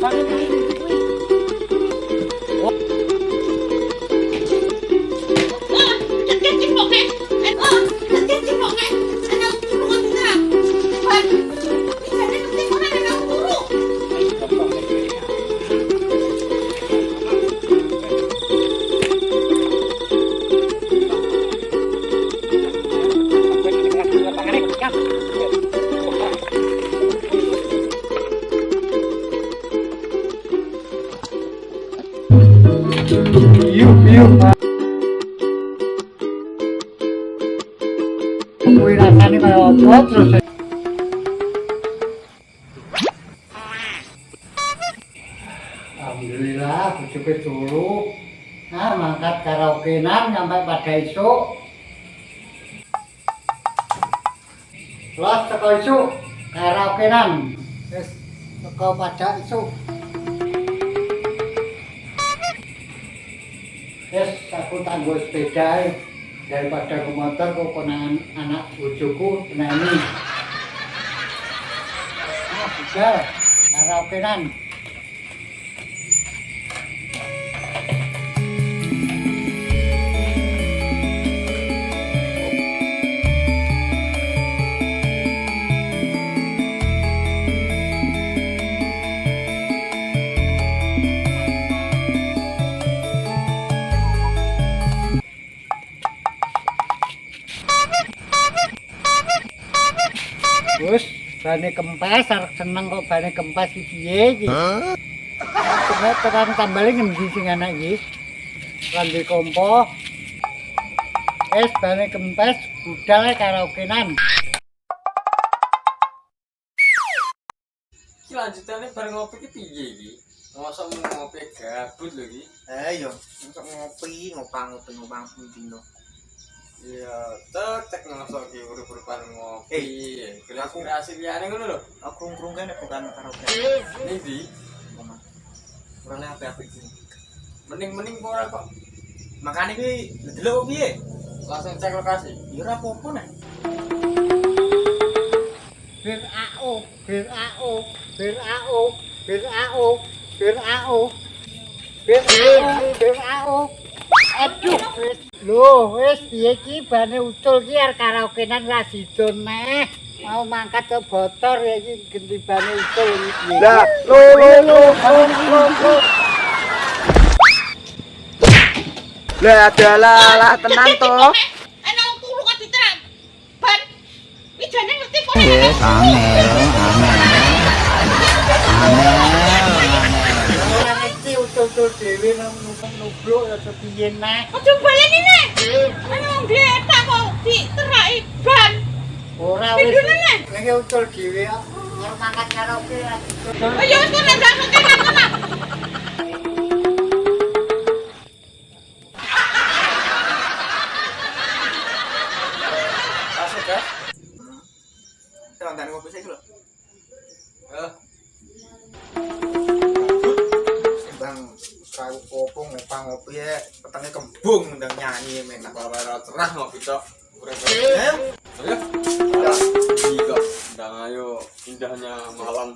嗯 Apa terus Alhamdulillah, bujuke dulu. Nah, mangkat karaokean sampai pada esok. Los teko esok karaokean. Wis teko pada esok. Wis aku tanggo sepeda ae. daripada ke motor kok konangan anak bojoku nah ini. Ah, bisa karaokean. Bane kempes arek seneng kok bane kempes iki piye iki? Coba tekan tambale ngendi sing anak iki? Randi kompo. Es bane kempes budal karaokean. Iki lanjutannya bareng ngopi ki piye iki? Masa mau ngopi gabut lho iki? Eh yo, untuk ngopi, ngopang ngopi ngopang dino. Iya, tek tek ngasok ki urip-uripan ngopi. Kreasi liyane ngono lho. Aku ngkrung kene bukan karaoke. Ning ndi? Omah. Ora le apa-apa iki. Mending-mending kok ora kok. Makane kuwi delok piye? Langsung cek lokasi. Ya ora apa-apa nek. Bir AO, bir AO, bir AO, bir AO, bir AO. Bir AO, bir AO. Aduh, Lho, wis piye iki bane ucul iki are karaokean ra sidon meh. Mau mangkat ke botor ya iki genti bane ucul iki. Lah, lho. lo lo. Lah adalah lah tenang to. Ana aku kok diteram. Ban. Wijane ngerti kok. Amin. Amin. Amin. tôi chỉ nang nó nó không piye nek. là cho tiền yên nè có kok diteraki ban. Ora wis. anh không kia kok ta có chị tức là ít phần ồ ra với karaoke là bây giờ tôi làm ngopang ngopi ya, petangnya kembung ndang nyanyi menak. kalau ora cerah ngopi. Eh, Ayo. Iya, ndang ayo indahnya malam.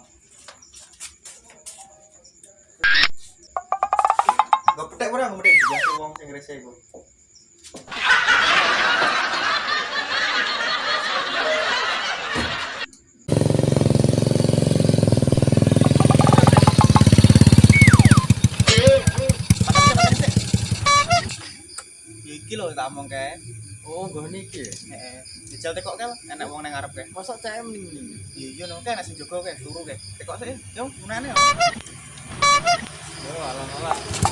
gak petek ora ngomong biasa wong sing rese iku. Lho tak omong. Oh, nggo niki. Heeh. Dijal tekok kel, enak wong nang ngarep kae. Masa cek mending Iya iya no, enak sing jaga kae, turu kae. Tekok sik, yo munane. Yo, alah-alah.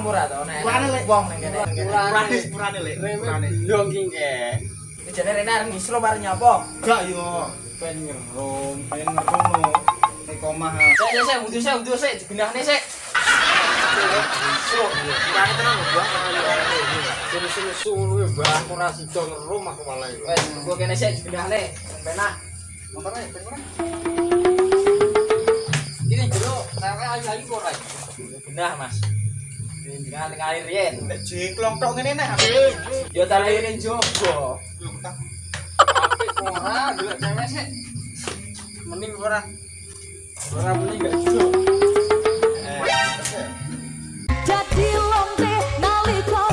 Murah to nek. Lek. wong ning kene. Purane, purane lek, purane. Dong ki ke. Jane rene arep ngisro bar nyapa? Gak yo. Ben ngerum. Pengen ngerungno. Nek omah. Sik sik sik sik wudu sik digenahne sik. Ngisro. Purane tenan lho, Bang. Suruh-suruh suruh bang ora sida ngerum aku malah iki. Wes, gua kene sik digenahne. Penak. Motornya ben. Ini jero ora. Genah, Mas. Jenengan ning air yen. Nek jengklong tok ngene nek. Yo tak lahirin jogo. Lho, tak. Apik kok ora delok cewek sik. Mending ora. Ora mending gak jogo. Jadi lonte nalika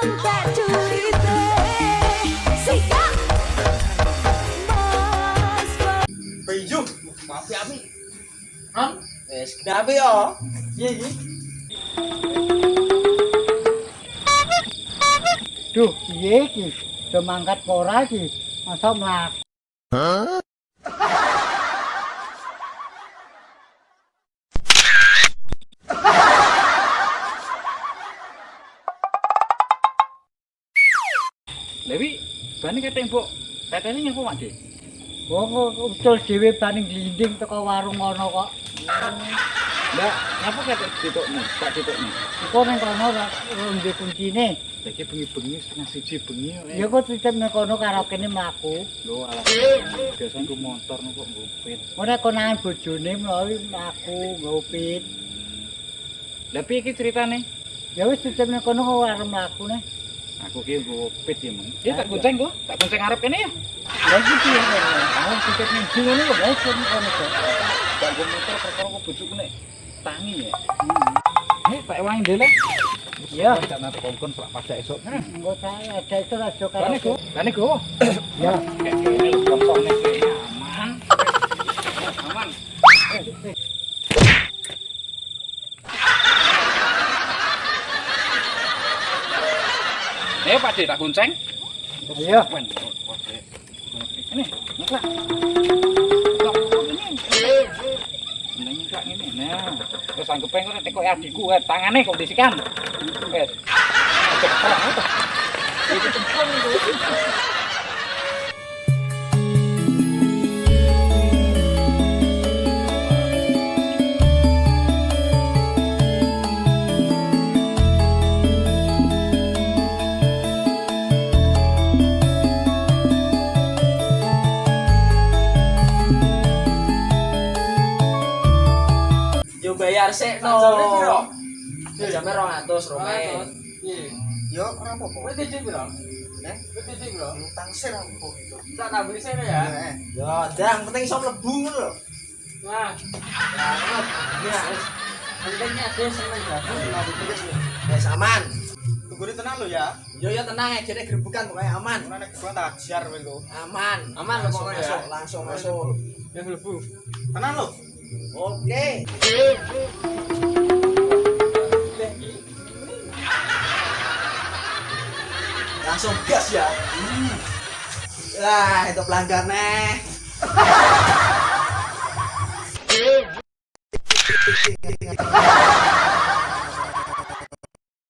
entek culite Sikap Mas Peyuh, api-api. Hah? Wes kenapa yo? Iya iki. Duh, piye iki? Do mangkat apa ora iki? Masa mlak. Lewi, bani kate mbok. Tetene nyapa Mak Dik? Wong kok ucul dhewe baning glinding teko warung ngono kok. Lah, ngapa kate ditokno? Tak ditokno. Engko ning kono ora ndek kuncine. Saiki bengi-bengi setengah siji bengi. Ya kok titip ning kono karo kene mlaku. Lho alah. Biasane ku motor kok ngopit. Ora konangan bojone mlawi mlaku ngopit. Lah piye iki ceritane? Ya wis titip ning kono kok arep mlaku ne. Aku ki ngopit ya, Mang. Ya tak gonceng kok. Tak gonceng arep kene ya. Lah iki piye? Aku titip ning ndi ngono kok. Iki ning kono kok. Tak motor perkara kok bojoku nek tangi ya. Nek tak ewangi dhewe. Iya. Jangan kongkon pelak pada esok. Ayo Pak tak gunceng. Iya. Ini, ini. Neng sak ngene. Nah, wis anggepe kok tekok adikku, eh, tangane kok disikan. Wes. Iki tempon. Bayar sik no. Piro? Jamnya 200 romen. Yo ora apa-apa. Wis dijik piro? Eh? Wis dijik piro? Utang gitu. Tak sene ya. Eh, Yo, dang penting iso mlebu ngono lho. Nah, Ya, pentingnya dia seneng ditulis. wis aman. Tunggu di tenang lo ya. Yo yo tenang aja deh gerbukan pokoknya aman. Ora nek gua tak ajar kowe lo. Aman. Aman, langsung pokoknya masuk, ya. langsung masuk. Ya mlebu. Tenang lo. Oke. Langsung gas ya. Lah, itu pelanggar nih.